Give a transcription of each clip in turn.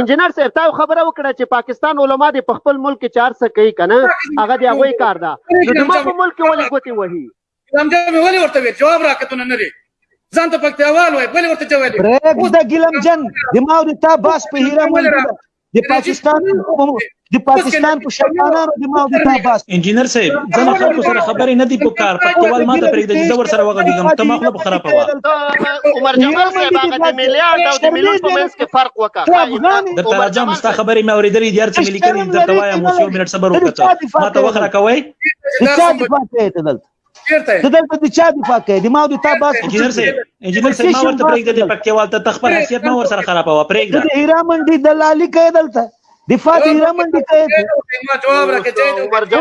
انجینر صاحب تاسو خبره وکړه چې پاکستان علما دې په خپل ملک کې چار څه کوي کنه هغه دی هغه کار ده نو زموږ په ملک کې ولې ګوتې وهي لمجه مې ولې ورته ویل جواب راکتونه نه لري ځان ته پکتیاوال وای بل ورته جوالي پرېږده ګیلم جن دماغ دې تا باس په هیره مونږ د پاکستان د پاکستان په شرمانانو د ما د تا باس انجنیر صاحب ځنه خلکو سره خبرې نه دی په کار پکتیوال ماته پرې د جزور سره وغږیږم ته مخله په خراب وا عمر جمال صاحب هغه د میلیارډ او د میلیون په منځ کې فرق وکړه د ترجم ستا خبرې مې اورېدلې دي هر څه ملي کړي درته وایم اوس یو منټ صبر وکړه ماته وخره کوي نه کوم پاتې ته دلته چیرته ته دلته د چا دفاع کوي د ما د تا باس انجنیر صاحب انجنیر صاحب ما ورته پرېږده د پکتیوال ته خپل حیثیت ما ور سره خرابوه پرېږده د هیرا منډي دلالي کوي دلته دفاع د هیرا منډي کوي ما جواب راکړه چې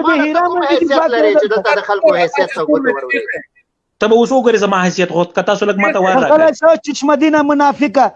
د هیرا منډي دفاع کوي چې دلته د خلکو حیثیت ته وروري ته به اوس وګورې زما حیثیت خو که تاسو لږ ماته وایي راکړئ چشمدینه منافقه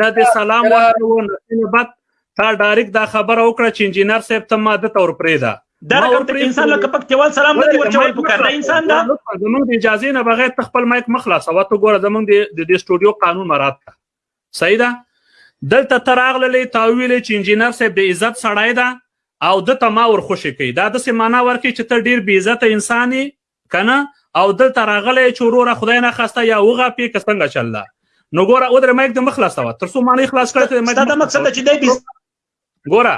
نه د سلام ورکړو نه بعد تا ډایرک دا خبره وکړه چې انجینر صاحب ته ماده تور پرې ده دا رقم ته انسان لکه پک تیوال سلام نه دی ورچول په کار دا انسان دا زمونږ د اجازه نه بغیر تخپل مایک مخلاصه وته ګوره زمونږ د د سټوډیو قانون مراد کا صحیح ده دلته تراغللې تاویل چې انجینر صاحب د عزت سړای ده او د ته ما ورخوشې کوي دا د سیمانه ورکی چې ته ډیر بی عزت انساني کنه او دلته راغلی چې وروره خدای نه خواسته یا وغاپې که څنګه چل ده نو ګوره ودرې مایک دې مه خلاصوه تر څو معنی خلاص کړی ته مایک دا مقصد چې دی ګوره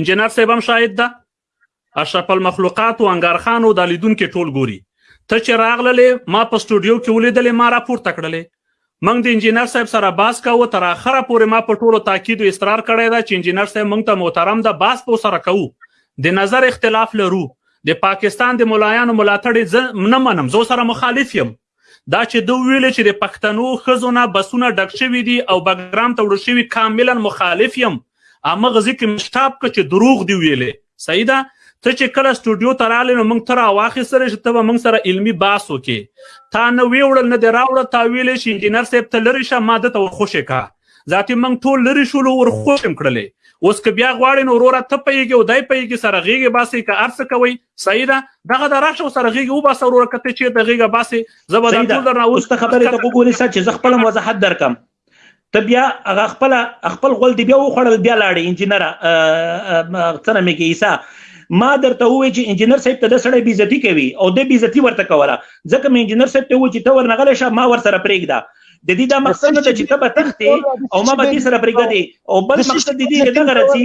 انجنیر صاحب هم شاهد ده اشرف المخلوقات او انګار خان او د لیدونکو ټول ګوري ته چې راغللې ما په سټوډیو کې ولیدلې ما راپورته کړلې موږ د انجینر صاحب سره بحث کوو تر اخره پورې ما په ټولو تاکید او اصرار کړی ده چې انجینر صاحب موږ ته محترم ده بحث په سره کوو د نظر اختلاف لرو د پاکستان د ملایانو ملاتړ زه نه منم زه سره مخالف یم دا چې دوی ویل چې د پښتنو خزونه بسونه ډک شوی دي او بګرام ته وړل شوی کاملا مخالف یم اما غزي کې مشتاب که چې دروغ دی ویلې صحیح ده ته چې کله سټوډیو ته راغلې نو موږ ته راواخیستلی چې ته به موږ سره علمي بحث وکړې تا نه ویې وړل نه دې راوړل تا ویلې چې انجینر صاحب ته لرې شه ما ده ته ورخوشې کا ذاتي موږ ټول لرې شولو ورخوشې م کړلې اوس که بیا غواړې نو وروره ته پوهېږې او دی پوهېږې سره غېږې باسئ که هر څه کوئ صحیح ده دغه د راشه سره غېږې وباسه وروره که ته چېرته غېږه باسې زه به دا ټول درنه اوس ته خبرې ته وګورې سر چې زه خپله وضاحت درکړم ته بیا هغه خپل خپل غول دی بیا وخړل بیا لاړې انجنیر څنګه مې کې عیسی ما درته وې چې انجنیر صاحب ته د سړی بیزتی کوي او د بیزتی ورته کوله ځکه مې انجنیر صاحب ته و چې ته ورنغلې شه ما ور سره پرېږده د دې دا مقصد نه چې ته به تختې او ما به دې سره پرېږدې او بل مقصد دې دې دغه رسی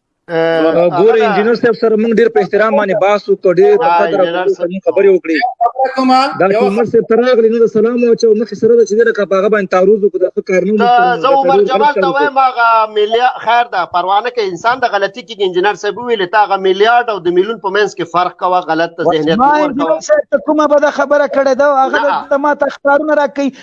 ګور انجنیر صاحب سره موږ ډیر په احترام باندې باس وکړ ډیر په قدر باندې خبرې وکړې دا عمر صاحب تر هغه لنه سلام او چې مخ سره د چې دغه په هغه باندې تعرض وکړ د فکر نو زه عمر جمال ته وایم هغه ملي خیر ده پروانه کې انسان د غلطي کې انجنیر صاحب ویل تا هغه میلیارډ او د میلیون په منځ کې فرق کوه غلط ذهنیت ورکوه ما انجنیر صاحب ته کومه بده خبره کړې ده هغه د ما تخکارونه راکې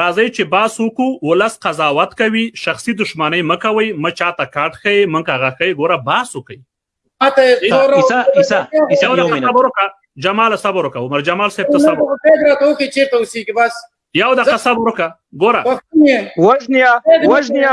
راځئ چې باس وکو ولس قضاوت کوي شخصي دښمنۍ مکوئ مه چاته کارت ښئ مه کاغه ښئ ګوره باس وکړئ عیسا عیسا عیسا یو منټ جمال صبر وکړه عمر جمال صاحب ته صبر فکر راته وکړي چیرته اوسېږي بس یو دقیقه صبر وکړه ګوره وژنیا وژنیا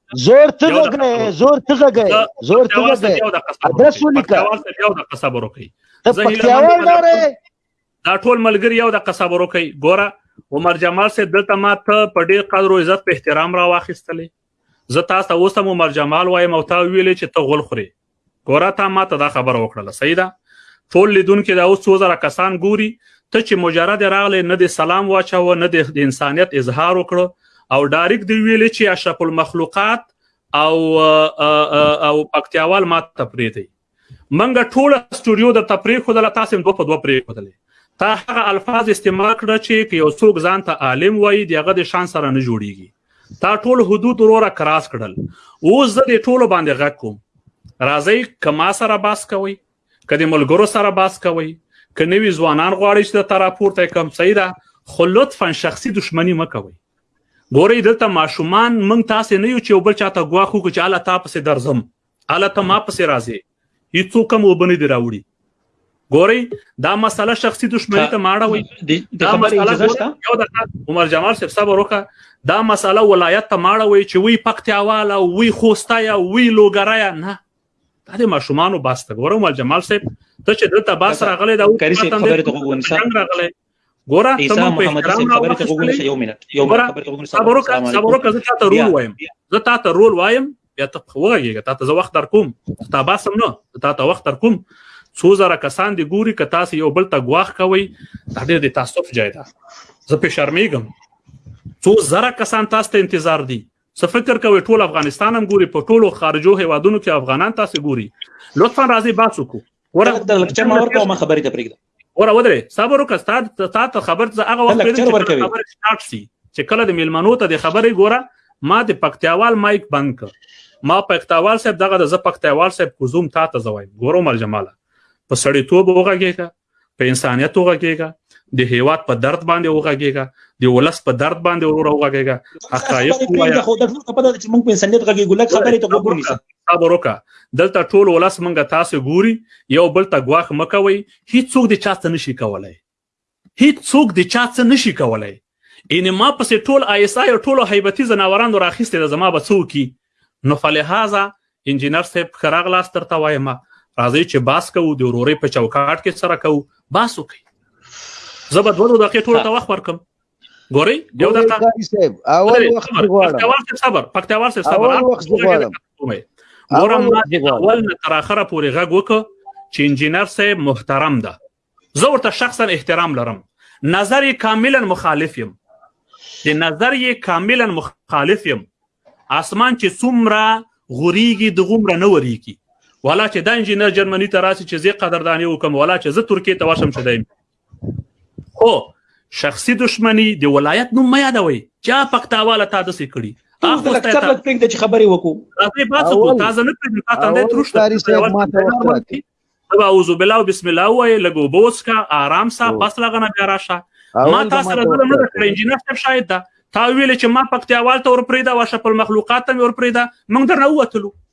زور ته غږه زور ته غږه زور ته غږه ادرس ولیکه یو د قصبرو کوي ته پکتیاوال داره دا ټول ملګری یو د قصبرو کوي ګوره عمر جمال سه دلته ما ته په ډیر قدر او عزت په احترام را واخیستلې زه تاسو ته اوس هم عمر جمال وایم او تا ویلې چې ته غول خوري ګوره تا ما ته دا خبره وکړله صحیح ده ټول لیدونکي دا اوس څو زره کسان ګوري ته چې مجرد راغلی نه د سلام واچوه نه د انسانیت اظهار وکړو او ډایرک دی ویلې چې اشرف المخلوقات او او پکتیاوال ما ته پرې دی منګه ټول استودیو د تفریح خو دلته تاسو دوه په دوه پرې کړل تا هغه الفاظ استعمال کړ چې یو څوک ځان ته عالم وایي دغه د شان سره نه جوړیږي تا ټول حدود وروره کراس کړل اوس زه دې ټولو باندې غږ کوم راځئ که ما سره باس کوئ که د ملګرو سره باس کوئ که نوي ځوانان غواړئ چې درته راپورته کړم صحیح ده خو لطفا شخصي دښمني مه کوئ ګورئ دلته ماشومان موږ تاسې نه یو چې یو بل چاته ګواښ وکړو چې هله تا پسې درځم اله ته ما پسې راځې هیڅو کم وبنې دی راوړي ګوري دا مسله شخصي دښمنی ته ماړه وي دا مسله یو د عمر جمال صاحب صبر وکړه دا مسله ولایت ته ماړه وي چې وی پکتیاواله وی خوستایا وی لوګرایا نه دا د ماشومان باسته ګورم ول جمال صاحب ته چې دلته باس راغلی دا وطن دې ګوره ته مونږ په احترام را وښه یو منټ یو منټ خبره ته وګورم صبر وکړه صبر وکړه زه تاسو رول وایم زه تاسو رول وایم بیا ته خوږیږه تاسو زه وخت در کوم تا باسم نه تاسو وخت در کوم څو زره کسان دی ګوري که تاسو یو بل ته غواخ کوي دا ډېر د تاسف ځای ده زه په شرمېږم څو زره کسان تاسو ته انتظار دي څه فکر کوي ټول افغانستان هم ګوري په ټولو خارجو هیوادونو کې افغانان تاسو ګوري لطفا راځي باسو کو ورته لکه چې ما ورته ما خبرې ته پرېږده ور ودرې صبر وکړه ستا تا ته خبر ته هغه وخت پیدا چې خبر سٹارټ سي چې کله د میلمنو ته د خبرې ګوره ما د پکتیاوال مایک بند کړ ما پکتاوال صاحب دغه د ز پکتاوال صاحب کوزوم تا ته زوای ګورو مل جماله په سړی توب وغږیږه په انسانیت وغږیږه د هیواد په درد باندې وغږیږه د ولس په درد باندې ورور وغږیږه حقایق وایا خو د ټول په دې چې موږ په انسانیت غږیږو لکه خبرې ته وګورئ صبر وکړه دلته ټول ولس منګه تاسو ګوري یو بل ته غواخ مکوي هیڅوک د چا څه نشي کولای هیڅوک د چا څه نشي کولای ان ما پسې ټول آی اس آی او ټول هیبتي زناوران راخسته د زما بچو کی نو فلهذا انجینر صاحب خراغ لاس تر تا وایم راځي چې باس کوو د ورورې په چوکاټ کې سره کوو باس وکي زه به دوه دقیقې ټول ته وخت ورکم ګوري یو دقیقه قاری صاحب اول وخت غواړم پکتیوال صاحب صبر پکتیوال صاحب صبر اول وخت غواړم ګورم ما اول تر اخره پورې غږ وکړ چې انجینر صاحب محترم ده زه ورته شخصا احترام لرم نظر یې کاملا مخالف یم د نظر یې کاملا مخالف یم اسمان چې څومره غوریږي د غومره نه وریږي ولا چې د انجینر جرمني ته راسي چې زه قدرداني وکم ولا چې زه ترکیه ته ورشم شدایم خو شخصي دښمني د ولایت نوم مې یادوي چا پختاواله تا د سې کړی تاسو ته څه پک پک د خبرې وکړو تاسو به څه کو تاسو نه پېژنئ تاسو ته ترشته تاریخ صاحب ما ته وخت راکړي اعوذ بالله بسم الله وای لګو بوس کا آرام سا پس لغنه بیا راشه ما تاسو سره ظلم نه کړی انجینر صاحب شاید دا تا ویل چې ما پکتیاوال ته ورپریدا واشه په مخلوقات ته ورپریدا موږ درنه وتلو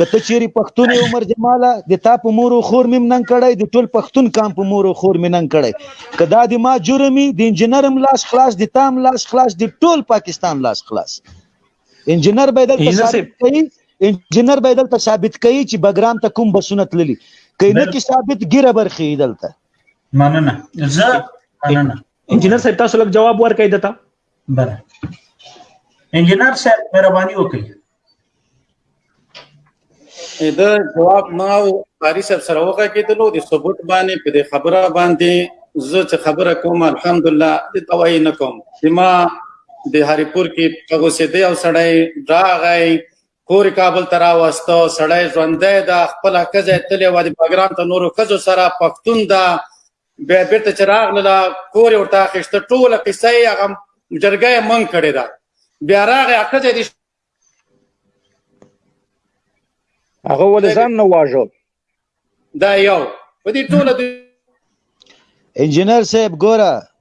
کته چیرې پښتون یو عمر جماله د تا په مور او خور مم نن کړی د ټول پښتون کام په مور او خور مم نن کړی کدا د ما جرمي د انجنیرم لاس خلاص د تام لاس خلاص د ټول پاکستان لاس خلاص انجنیر به دلته ثابت کوي انجنیر به دلته ثابت کوي چې بګرام ته کوم بسونه تللی کینه کې ثابت ګیره برخې دلته مننه زه مننه انجنیر صاحب تاسو لږ جواب ورکړئ دته بله انجنیر صاحب مهرباني وکړئ دا جواب ما او قاری صاحب سره وکړه کېدلو د ثبوت باندې په دې خبره باندې زه چې خبره کوم الحمدلله د توای نه کوم چې ما د هریپور کې هغه سي دی او سړی راغی کور کابل تر واسطه سړی ژوندې دا خپل کزه تلې و د بګرام ته نورو کزو سره پښتون دا بیا بیرته چې راغله کور ورته اخیسته ټوله قصه یې هغه جرګه یې منګ کړې ده بیا راغی اکړه دې هغه ول ځان نه واژو دا یو په دې ټوله انجنیر صاحب ګوره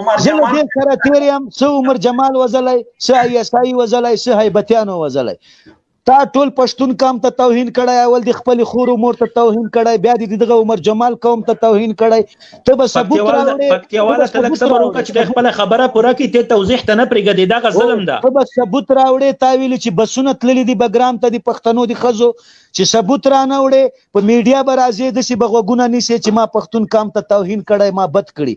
عمر جمال دې سره تیر یم سه عمر جمال وزلای سه ای اس ای وزلای سه هیبتیانو وزلای تا ټول پښتون قام ته توهین کړی اول د خپل خور مور ته توهین کړی بیا د دغه عمر جمال قوم ته توهین کړی ته به ثبوت راوړې پکتیواله ته لږ صبر وکړه چې خپل خبره پوره کړي ته توضیح ته نه پرېږدې دا غ ظلم ده ته به ثبوت راوړې تا ویل چې بسونه تللې دي بګرام ته د پښتنو د خزو چې ثبوت را نه وړې په میډیا به راځې داسې بغوګونه نیسې چې ما پښتون قام ته توهین کړی ما بد کړی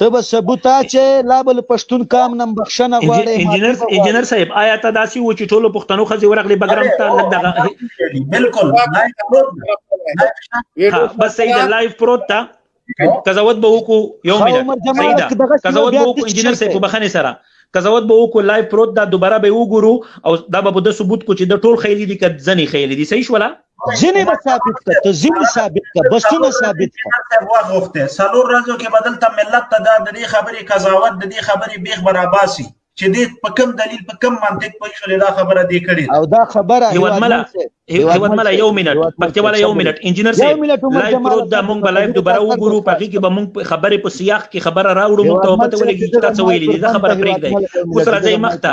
ته به ثبوت چې لا بل پښتون کام نم بخښنه غواړي انجنیر انجنیر صاحب آیا ته داسي و چې ټولو پښتنو خزي ورغلي بګرام ته لګ دغه بالکل بس صحیح ده لایف پروت تا قضاوت به وکړو یو منټ صحیح ده قضاوت به وکړو انجنیر صاحب بخښنه سره قضاوت به وکړو لایف پروت دا دوباره به وګورو او دا به د ثبوت کو چې د ټول خیلی دي کد ځنی خیلی دي صحیح شولا ځینې به ثابت کړه ته ځینې ثابت کړه بسونه ثابت کړه وغوښته څلور ورځو کې بدل ته ملت ته دا د دې خبرې قضاوت د دې خبرې بیخ براباسي چې دې په کوم دلیل په کوم منطق په شولې دا خبره دې کړې او دا خبره هیواد ملا هیواد ملا یو منټ پکې ولا یو منټ انجنیر سي لایو پروت دا مونږ بلایو دوباره وګورو پکې کې به مونږ خبرې په سیاق کې خبره راوړو مونږ ته پته ولګي چې تاسو ویلې دا خبره پرېږدي اوس راځي مخته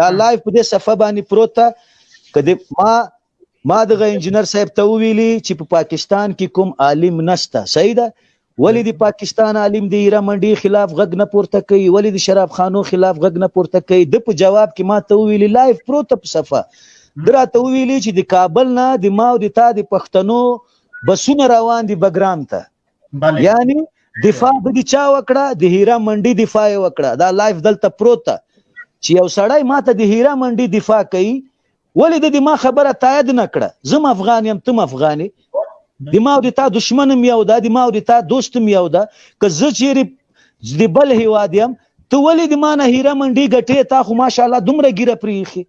دا لایف په دې صفه باندې پروت کدی ما ما دغه انجنیر صاحب ته ویلي چې په پا پاکستان کې کوم عالم نشته صحیح ده ولی د پاکستان عالم د ایرا منډي خلاف غږ نه پورته کوي ولی د شراب خانو خلاف غږ نه پورته کوي د په جواب کې ما ته ویلي لایف پروت په صفه درا ته ویلي چې د کابل نه د ما او د تا د پښتنو بسونه روان دي بګرام ته بله یعنی دفاع د دې چا وکړه د هیرا منډي دفاع وکړه دا لایف دلته پروت چې یو سړی ماته د هیرا منډي دفاع کوي ولې د دې ما خبره تایید نه کړه زم افغان یم تم افغانې د ما او د تا دشمن م یو ده د ما او د تا دوست م یو ده که زه چیرې د بل هیواد یم ته ولې د ما نه هیره منډي ګټې تا خو ماشاءالله دومره ګیره پریخي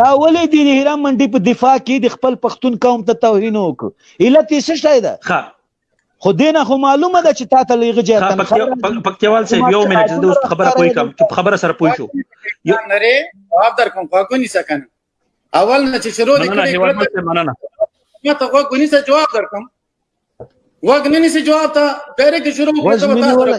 دا ولې د هیرا منډي په دفاع کې د خپل پښتون قوم ته توهین وکړ علت یې څه شی ده ښه خو دینه خو معلومه ده چې تا ته لیغه جه تنخواه پکتیوال صاحب یو منټ زه دوست خبره پوي کوم چې خبره سره پوي شو یو نری جواب در کوم خو کو نسا کنه اول نه چې شروع دې کړې مننه ما ته خو کو نسا جواب در کوم وګ نه نسا جواب ته ډایرکټ شروع کړو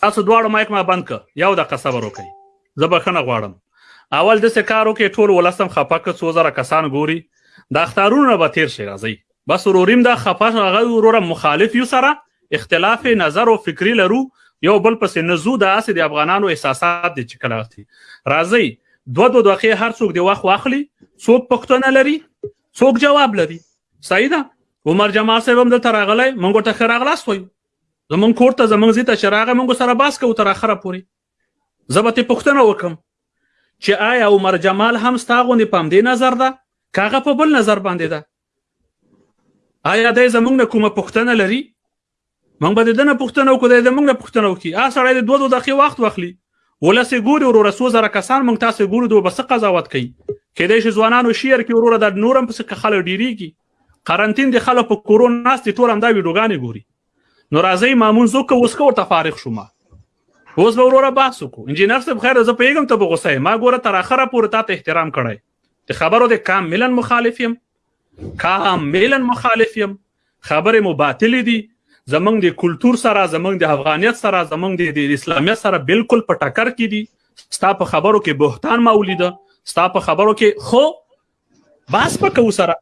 تاسو دواړو مایک ما بند ک یو دقه صبر وکړئ زه بخنه غواړم اول د سکارو کې ټول ولسم خپه ک څو زره کسان ګوري د اختارونو به تیر شي راځي بس وروریم دا خپه هغه وروره مخالف یو سره اختلاف نظر او فکری لرو یو بل پس نه زو د اسې د افغانانو احساسات دي چې کله وختي راځي دوه دوه دقیقې هر څوک دی وخت واخلي څوک پښتنه لري څوک جواب لري صحیح ده عمر جمال صاحب هم د ترغلې مونږ ته خراغلاس وایو زمونږ کور ته زمونږ زی ته چې راغی مونږ سره باس کوو تر اخره پورې زه به ترې پوښتنه وکړم چې آیا عمر جمال هم ستا غوندې په همدې نظر ده که هغه په بل نظر باندې ده آیا دی زمونږ نه کومه پوښتنه لري مونږ به د ده نه پوښتنه وکړو دی زمونږ نه پوښتنه وکړي هغه سړی د دوه دوه دقیقې وخت واخلي ولس یې ګوري وروره څو زره کسان مونږ تاسو ګورو دوی به څه قضاوت کوي کېدای شي ځوانانو شعر کې وروره دا نور هم پسې خلک ډېرېږي قرنطین د خلک په کورو ناست دي ټول همدا ویډیوګانې ګوري نو راځئ مامونځ وکړو اوس که ورته فارغ شو ما اوس به وروره بحث وکړو انجینر صاحب خیر زه پوهېږم ته به غوسه ما ګوره تر اخره پورې تا ته احترام کړی د خبرو د کاملا مخالف یم کاملا مخالف یم خبرې مو باطلې دي زمونږ د کلچر سره زمونږ د افغانیت سره زمونږ د اسلامیت سره بالکل په ټکر کې دي ستا په خبرو کې بهتان ما ولیده ستا په خبرو کې خو باس په کو سره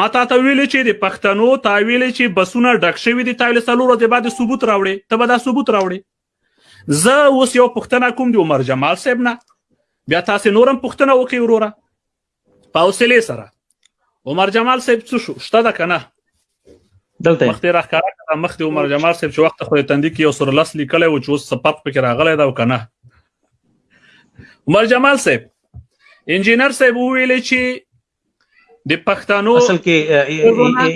ما تا ته ویلې چې د پښتنو تا ویلې چې بسونه ډک شوی دي تایل سلور د بعد ثبوت راوړي ته به دا ثبوت راوړي زه اوس یو پښتنه کوم دی عمر جمال صاحب نه بیا تاسو نورم پښتنه وکي وروره پاوسلې سره عمر جمال صاحب څه شو شته ده کنه دلته مخته راخاره کړه مخته عمر جمال صاحب چې وخت خو تندې کې یو سر لاس لیکلې و چې اوس سپاپ پکې راغلی دا وکنه عمر جمال صاحب انجینر صاحب ویل چې د پښتنو اصل کې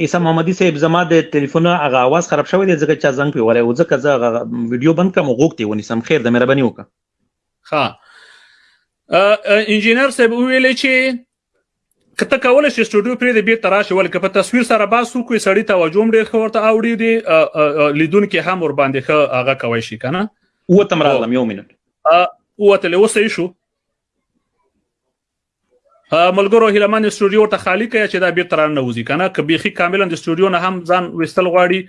عیسی محمدي صاحب زما د ټلیفون هغه आवाज خراب شوی دی ځکه چې زنګ پیوړی و ځکه زه ویډیو بند کوم غوښتي ونی سم خیر د مهرباني وکړه ها انجینر صاحب ویل چې که ته کولای شې سټوډیو پرې د بیرته راشي ولکه په تصویر سره باسو کوی سړی توجه هم ډیر خورته اوړي دي لیدونکو هم ور باندې ښه هغه کوي شي کنه و تم راغلم یو منټ او ته له وسه شو ملګرو هیلمان سټوډیو ته خالی کړي چې دا بیرته رانه وځي کنه که بيخي کاملا د سټوډیو نه هم ځان وستل غواړي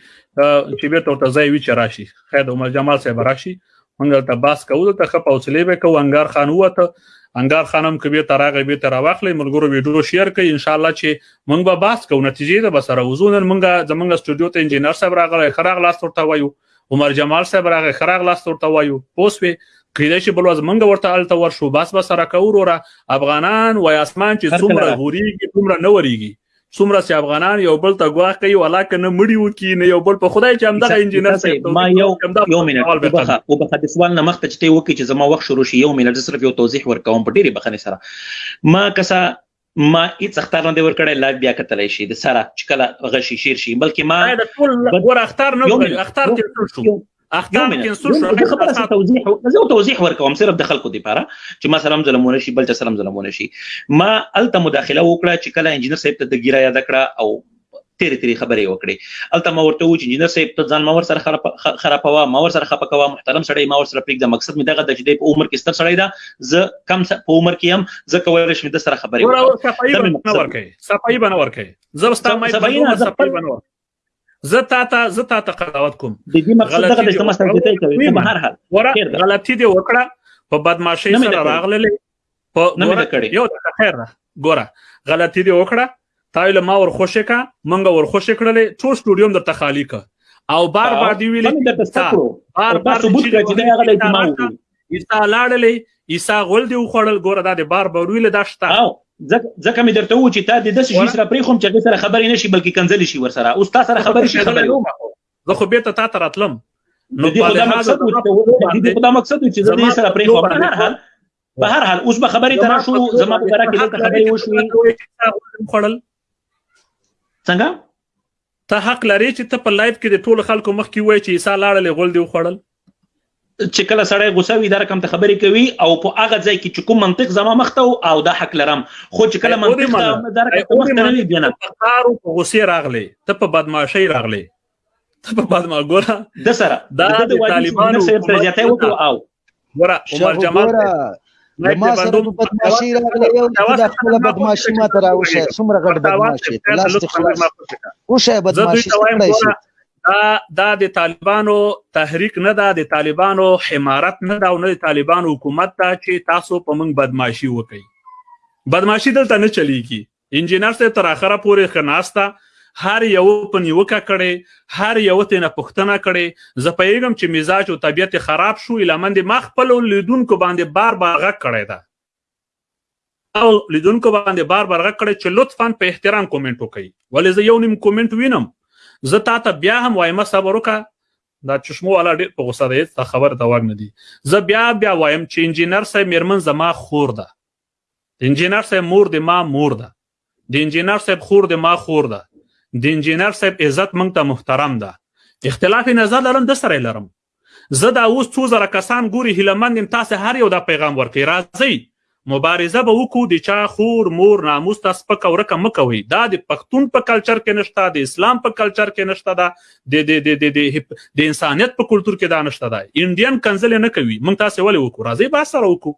چې بیرته ورته ځای وی چې راشي خیر عمر جمال صاحب راشي مونږ دلته باس کوو دلته خپ او سلی به کوو انګار خان وته انګار خانم کې به تراغه به تر واخلې ملګرو ویډیو شیر کړئ ان شاء الله چې مونږ به باس کوو نتیجې ده بسره وزونن مونږ زمونږ سټوډیو ته انجینر صاحب راغلی خراغ لاس ورته وایو عمر جمال صاحب راغی خراغ لاس ورته وایو پوسوي کیدای شي بل ورځ مونږ ورته الته ورشو بس بس سره کوو وروره افغانان وای اسمان چې څومره غوريږي څومره نه وريږي څومره چې افغانان یو بل ته ګواښ کوي ولا کنه مړی وکي نه یو بل په خدای چې همدغه انجینر صاحب ما یو یو منټ وبخه وبخه د سوال نه مخته چې وکی چې زما وخت شروع شي یو منټ صرف یو توضیح ورکوم په ډیره بخنه سره ما کسا ما هیڅ اختار نه دی ورکړی لایو بیا کتلی شي د سره چې کله غشي شیر شي بلکې ما ټول ور اختار نه اختار تیر شو اختار کې څه شو زه خپل څه توضیح زه توضیح ورکوم صرف د خلکو لپاره چې ما سلام ظلمونه شي بل چا سلام ظلمونه شي ما الته مداخله وکړه چې کله انجنیر صاحب ته د ګیرا یاد کړه او تیرې تیرې خبرې وکړې الته ما ورته و چې انجنیر صاحب ته ځان ما ور سره خراب خرابوا ما ور سره خپه کوا محترم سړی ما ور سره پریک د مقصد می دغه د چې په عمر کې ستر سړی دا زه کم په عمر کې هم زه کولای شم د سره خبرې وکړم صفائی بنور کوي صفائی بنور کوي زه واستم ما صفائی بنور زه تا ته زه تا ته قضاوت کوم د دې مقصد دغه د کومه سرګټه کوي په هر حال غلطي دی وکړه په بدمعشي سره راغللې په یو د خیر ګوره غلطي دی وکړه تایله ما ور خوشې کا منګ ور خوشې کړلې ټول سټوډیوم د تخالی کا او بار بار دی ویلې بار بار ثبوت کړی دا هغه د اجتماع عیسی لاړلې عیسی غول دی وخوړل ګوره دا د بار بروي له داشته ځکه مې درته و چې تا د داسې شي سره پرې خوم چې هغه سره خبرې نشي بلکې کنځلې شي ورسره اوس تا سره خبرې شي خبرې زه خو بیرته تا ته راتلم نو په دې مقصد و چې دا مقصد و چې زه دې سره پرې خوم نه حال په هر حال اوس به خبرې تر شو زما په برا کې د خبرې وشوي خړل څنګه ته حق لرې چې ته په لایف کې د ټولو خلکو مخ کې وای چې عیسی لاړلې غول دی وخوړل چې کله سړی غوسه وي دا رقم ته خبرې کوي او په هغه ځای کې چې کوم منطق زما مخ ته او دا حق لرم خو چې کله منطق ته دا رقم ته مخ ته وي بیا نه کارو په غوسه راغلی ته په بدمعشۍ راغلی ته په بدمعګوره د سره دا د طالبانو سره زیاته وکړو او ګوره عمر جمال له ما سره د بدمعشي راغله یو د خپل بدمعشي ما تر او شه څومره غټ بدمعشي لاس ته خلاص او شه بدمعشي څه دا دا د طالبانو تحریک نه ده د طالبانو حمارت نه ده او نه د طالبانو حکومت ته چې تاسو په موږ بدمعشي وکړي بدمعشي دلته نه چلیږي انجینر صاحب تر اخره پورې ښه ناست ده هر یو په نیوکه کړي هر یو ته نه پښتنه کړي زه پیغام چې مزاج او طبیعت خراب شو لمن دې ما خپل لیدونکو باندې بار بار غږ کړی ده او لیدونکو باندې بار بار غږ کړی چې لطفا په احترام کومنټ وکړي ولې زه یو نیم کومنټ وینم زه تا ته بیا هم وایم صبر وکړه دا چشمو والا ډېر په غوسه دی ته خبر ته وګ نه دی زه بیا بیا وایم چې انجینر صاحب میرمن زما خور ده د انجینر صاحب مور د ما مور ده د انجینر صاحب خور د ما خور ده د انجینر صاحب عزت مونږ ته محترم ده اختلاف نظر لرم د سره لرم زه دا اوس څو زره کسان ګوري هیلمند یم تاسو هر یو دا پیغام ورکړي راځي مبارزه به وکړو د چا خور مور ناموس ته سپک او رقم مکوي دا د پښتون په کلچر کې نشته د اسلام په کلچر کې نشته دا د د د د د د انسانيت په کلچر کې دا نشته دا انډین کنزل نه کوي مونږ تاسو ولې وکړو راځي با سره وکړو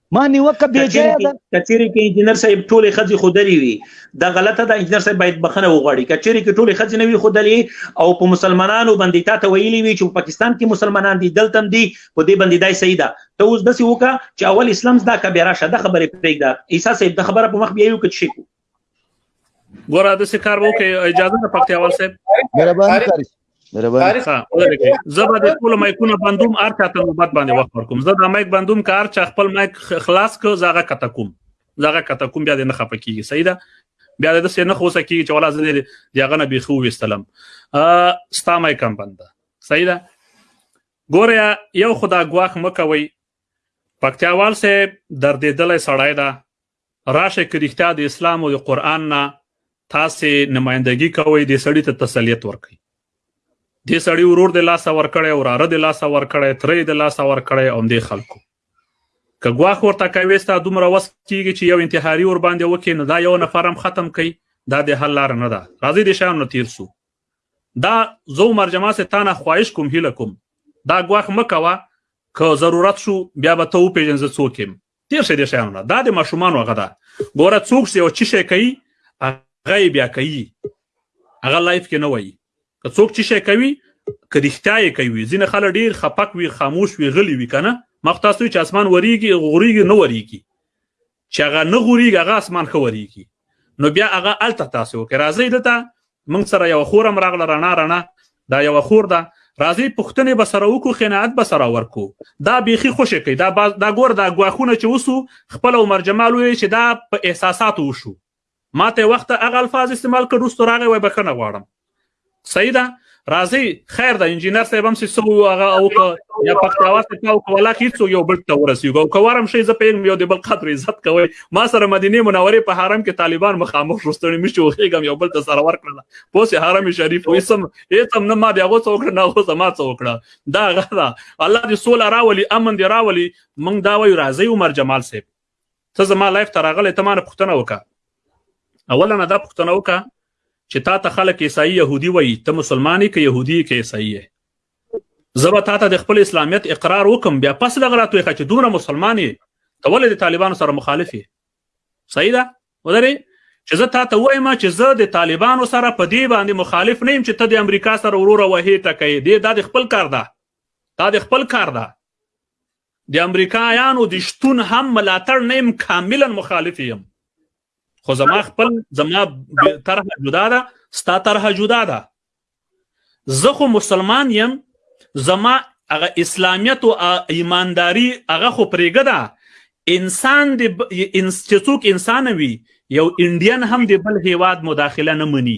ما نیوکه بې ځایه ده کچېرې کې انجنیر صاحب ټولې خځې خودلې وي دا غلطه ده انجنیر صاحب باید بخنه وغواړي کچېرې کې ټولې خځې نه وي خودلې او په مسلمانانو باندې تا ته ویلي وي چې په پاکستان کې مسلمانان دي دلته دي په دې باندې دای صحیح ده ته اوس داسې وکړه چې اول اسلام زده که بیا راشه د خبرې پرېږده عیسی صاحب د خبره په مخ بیا یو کچ شي ګوره د څه کار وکي اجازه ده پکتیاوال صاحب مهرباني کوي مهرباني زبر د ټول مایکونه بندوم ار چاته نوبت باندې وخت ورکوم زه د مایک بندوم کار چا خپل مایک خلاص کو زغه کته کوم زغه کته کوم بیا د نه خپه کیږي صحیح ده بیا د څه نه خوسه کیږي چې ولا زه دې یغه نه بيخو وستلم ستا مایک هم بند صحیح ده ګوره یو خدا ګواخ مکوي پکتیاوال صاحب دردېدلې سړای ده راشئ که رښتیا د اسلام او د قرآن نه تاسې نمایندګي کوئ دې سړي ته تسلیت ورکړئ دې سړي ورور د لاسه ورکړی وراره د لاسه ورکړی تره یې د لاسه ورکړی او همدې خلکو که ګواښ ورته کوې ستا دومره وس کېږي چې یو انتحاري ورباندې وکړي نو دا یو نفر هم ختم کوي دا د حل لاره نه ده راځئ د شیانو نه تیر سو دا زه عمر جمال سه تانه خواهش کوم هیله کوم دا ګواښ مه کوه که ضرورت شو بیا به ته وپېژنې زه څوک یم تیر شي د شیانو نه دا د ماشومان هغه ده ګوره څوک چې او چی شي کوي هغه بیا کوي هغه لایف کې نه وایي که څوک چې شي کوي که رښتیا یې کوي ځینې خلک ډېر خپک وي خاموش وي غلي وي که نه مخ تاسو چې اسمان وریږي غوریږي نه وریږي چې هغه نه غوریږي هغه اسمان ښه وریږي نو بیا هغه هلته تاسو وکړئ راځئ دلته موږ سره یو خور هم راغله رڼا رڼا دا یو خور ده راځي پښتنې به سره وکړو خناعت به سره ورکو دا بيخي خوشې کوي دا باز دا ګور دا غواخونه چې وسو خپل عمر جمال وی چې دا په احساساتو وشو ماته وخت هغه الفاظ استعمال کړو ستو راغی وای بخنه غواړم صحیح ده راځي خیر ده انجینر صاحب هم سو هغه او یا پښتاوا څه او کولا هیڅ یو بل ته ورسیږو کوارم شي زه په یو دی بل قدر عزت کوي ما سره مدینه منوره په حرم کې طالبان مخامخ شو ستړي مې شو خېګم یو بل ته سره ورکړل په سه حرم شریف وې سم هیڅ هم نه ما بیا غو څوک نه غو سما څوک دا غدا الله دې سول راولي امن دې راولي مونږ دا وایو راځي عمر جمال صاحب ته زما لایف ته راغلی ته ما نه پوښتنه وکړه اولا نه دا پوښتنه وکړه چې تا ته خلک عیسائی يهودي وایي ته مسلمانې که يهودي که عیسائی زه به تاته د خپل اسلامیت اقرار وکم بیا پس دغه راتوې چې دومره مسلمان یې ته ولې د طالبانو سره مخالف یې صحیح ده ودرې چې زه تاته وایم چې زه د طالبانو سره په دې باندې مخالف نه یم چې ته د امریکا سره وروره وهې ټکې دې دا د خپل کار ده دا د خپل کار ده د امریکایانو د شتون هم ملاتړ نه یم کاملا مخالف یم خو زما خپل زما طرح جدا ده ستا طرح جدا ده زه خو مسلمان یم زما هغه اسلامیت او ایمانداری هغه خو پرېګه ده انسان دی انس چې څوک انسان وي یو انډین هم دی بل هیواد مداخله نه مني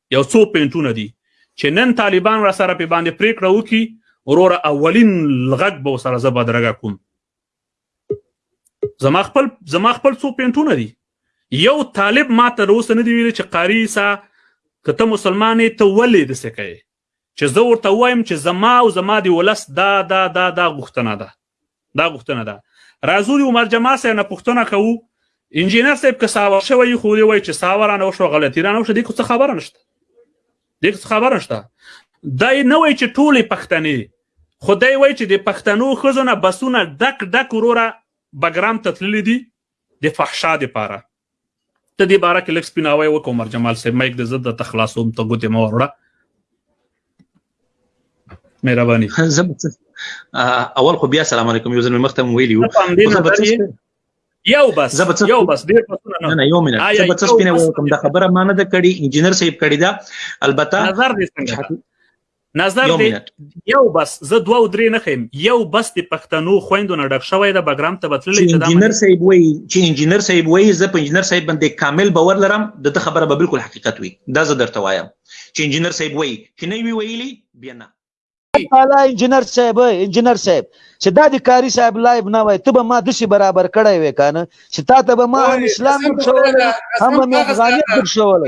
یو څو پینټونه دي چې نن طالبان را سره په باندې پریکړه وکړي وروره اولین غږ به سره زه بدرګه کوم زما خپل زما خپل څو پینټونه دي یو طالب ما تر اوسه نه دی ویلي چې قاری سا که ته مسلمانې ته ولې د سکه چې زه ورته وایم چې زما او زما دی ولس دا دا دا دا غوښتنه ده دا غوښتنه ده راځو د عمر جمال صاحب نه پوښتنه کوو انجینر صاحب که ساور شوی خو دی وایي چې ساور رانه وشو غلطي رانه وشو دې څه خبره نشته دې څه خبره نشته دا نه وایي چې ټولې پښتنې خدای وایي چې د پښتنو ښځو نه بسونه ډک ډک وروره بګرام ته تللي دي د فحشا د پاره ته دې باره کې لږ سپیناوی وکړو عمر جمال صاحب مایک د زړه ته خلاصوم ته ګوتې مو وروړه مهرباني اول خو بیا سلام علیکم یو ځل مې مخته ویلی وو یو بس یو بس ډیر پسونه نه نه یو منټ زه به څه سپینه وکم دا خبره ما نه ده کړې انجنیر صاحب کړې ده البته نظر دې څنګه نظر دی یو بس زه دوه او درې نه خیم یو بس د پښتنو خويندو نه ډک شوی د بګرام ته بتللی چې انجینر صاحب وایي چې انجینر صاحب وایي زه په انجینر صاحب باندې کامل باور لرم د ته خبره به بالکل حقیقت وي دا زه درته وایم چې انجینر صاحب وایي چې نه وی ویلي بیا نه تعالی انجینر صاحب انجینر صاحب چې دا د کاری صاحب لایب نه وای ته به ما دسی برابر کړی وې کنه چې تا ته به ما هم اسلام ورشول هم به افغانیت ورشول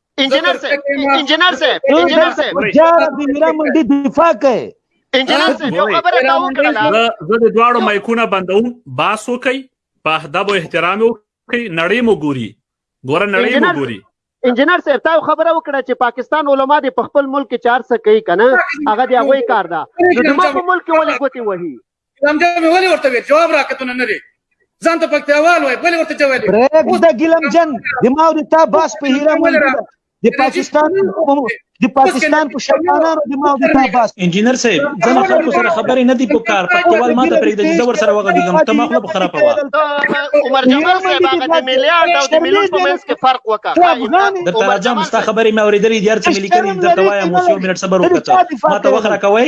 انجینر سے انجینر سے انجینر سے جار دی میرا منډي دفاع کوي انجینر سے یو خبره تا وکړه زه د دواړو مایکونه بندوم باس وکي په ادب او احترام وکي نړۍ مو ګوري ګوره نړۍ مو ګوري انجینر صاحب تا خبره وکړه چې پاکستان علما دې په خپل ملک کې چار څه کوي کنه هغه دی هغه کار ده نو زموږ ملک کې ولې ګوتی وهي ګیلم جان مې ولې ورته ویل جواب راکتونه نه دی ځان ته پکتیاوال وای بل ورته جواب پرېږ د ګیلم جان د ما د تا باس په هیره مونږ د پاکستان د پاکستان په شرمانانو د ما د تا باس انجینر صاحب ځنه خلکو سره خبرې نه دی په کار پکتیوال ما ته پرېږ د زه ور سره وغږیږم ته ما خپل خراب وا عمر جمال صاحب هغه د میلیارډ او د میلیون په منځ کې فرق وکړه د ترجم ستا خبرې مې اورېدلې دي هر څه مې لیکلي درته وایم اوس یو منټ صبر وکړه ما ته وخت راکوي